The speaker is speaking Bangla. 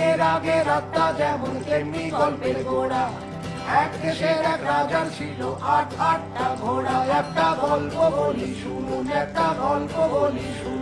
রাগের আত্মা যেমন তেমনি গল্পের গোড়া। এক দেশের এক রাজার ছিল আট আটটা ঘোড়া। একটা গল্প বলি শুনুন, একটা গল্প বলি শুনুন।